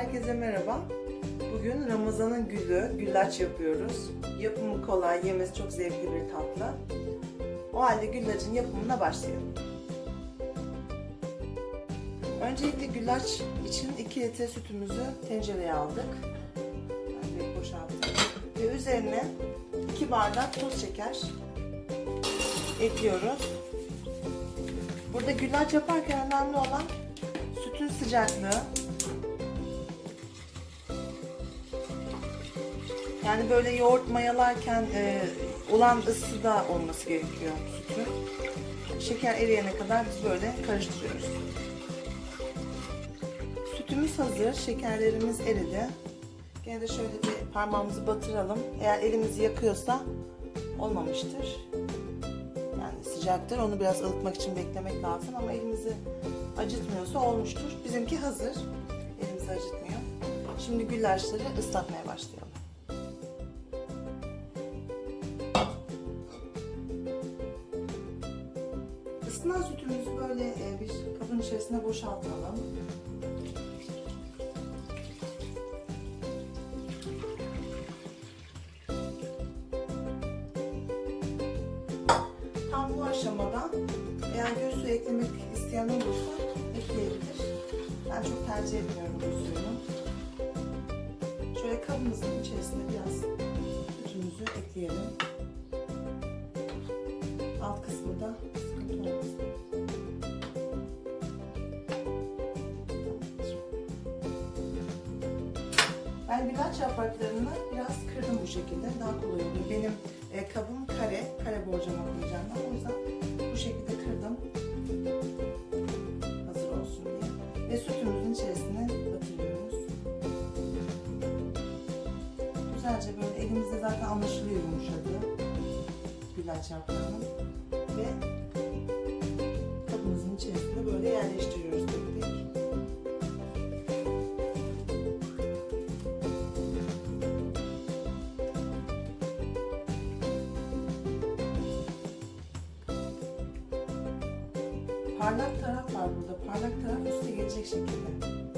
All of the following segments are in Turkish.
Herkese merhaba. Bugün Ramazan'ın gülü, güllaç yapıyoruz. Yapımı kolay, yemesi çok zevkli bir tatlı. O halde güllacın yapımına başlayalım. Öncelikle güllaç için 2 litre sütümüzü tencereye aldık. Ben boşalttım. Ve üzerine 2 bardak toz şeker ekliyoruz. Burada güllaç yaparken önemli olan sütün sıcaklığı. Yani böyle yoğurt mayalarken e, olan ısıda olması gerekiyor sütün. Şeker eriyene kadar biz böyle karıştırıyoruz. Sütümüz hazır, şekerlerimiz eridi. Gene de şöyle bir parmağımızı batıralım. Eğer elimizi yakıyorsa olmamıştır. Yani sıcaktır. Onu biraz ılıtmak için beklemek lazım ama elimizi acıtmıyorsa olmuştur. Bizimki hazır. Elimizi acıtmıyor. Şimdi güllaçları ıslatmaya başlayalım. Böyle e, bir kabın içerisine boşaltalım. Tam bu aşamada eğer gül suyu eklemek isteyen olursa ekleyebilir. Ben çok tercih etmiyorum bu suyunu. Şöyle kabımızın içerisine biraz sütümüzü ekleyelim. Alt kısmında sıkıntı Ben güllaç yapraklarını biraz kırdım bu şekilde. Daha kolay oluyor. Benim e, kabım kare. Kare borcama koyacağım ben. O yüzden bu şekilde kırdım. Hazır olsun diye. Ve sütümüzün içerisine batırıyoruz. Güzelce böyle elimizde zaten anlaşılıyor yumuşadığı güllaç yaprağının. Ve kabımızın içerisine böyle yerleştiriyoruz Parlak taraf var burada. Parlak taraf üste gelecek şekilde.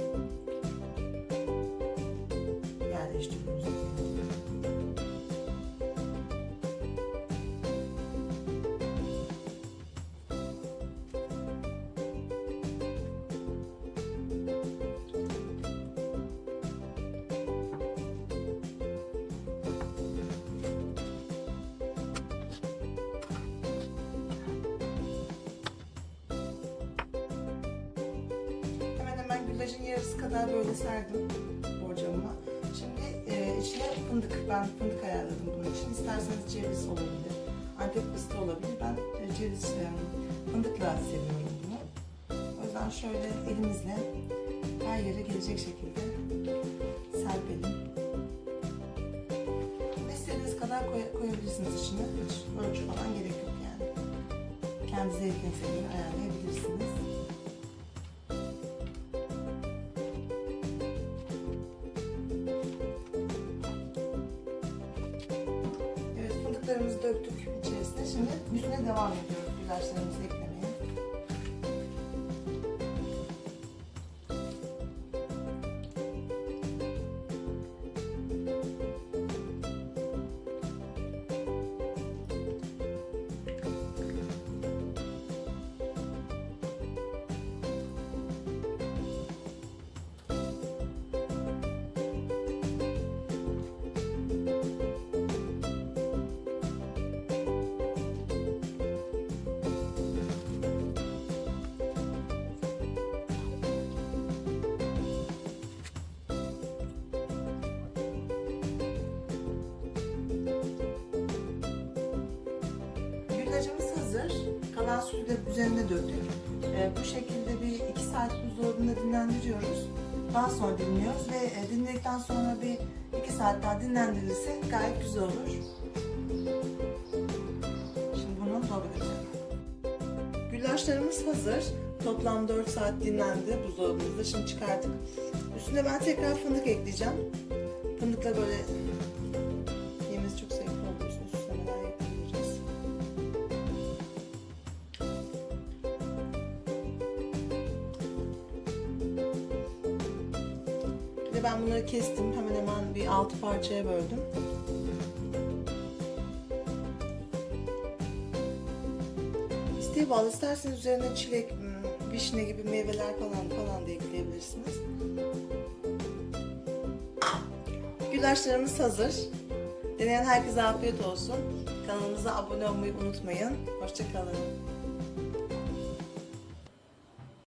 Güllacın yarısı kadar böyle serdim borcamıma. Şimdi e, içine fındık, ben fındık ayarladım bunun için. İsterseniz ceviz olabilir, antep fıstığı olabilir. Ben e, ceviz, e, fındıkla seviyorum bunu. O yüzden şöyle elimizle her yere gelecek şekilde serpelim. İstediğiniz kadar koy- koyabilirsiniz içine. Hiç ölçü falan gerek yok yani. Kendi zevkinize göre ayarlayabilirsiniz. Fındıklarımızı döktük içerisine. Şimdi üstüne devam ediyoruz güllaçlarımızı Kalan sütü de üzerine döktük. Ee, bu şekilde bir iki saat buzdolabında dinlendiriyoruz. Daha sonra dinliyoruz ve e, dinledikten sonra bir iki saat daha dinlendirilirse gayet güzel olur. Şimdi bunu dolduracağım. Güllaçlarımız hazır. Toplam 4 saat dinlendi buzdolabımızda. Şimdi çıkardık. Üstüne ben tekrar fındık ekleyeceğim. Fındıkla böyle Ben bunları kestim. Hemen hemen bir altı parçaya böldüm. İsteğe bağlı. İsterseniz üzerine çilek, hmm, vişne gibi meyveler falan falan da ekleyebilirsiniz. Güllaçlarımız hazır. Deneyen herkese afiyet olsun. Kanalımıza abone olmayı unutmayın. Hoşçakalın.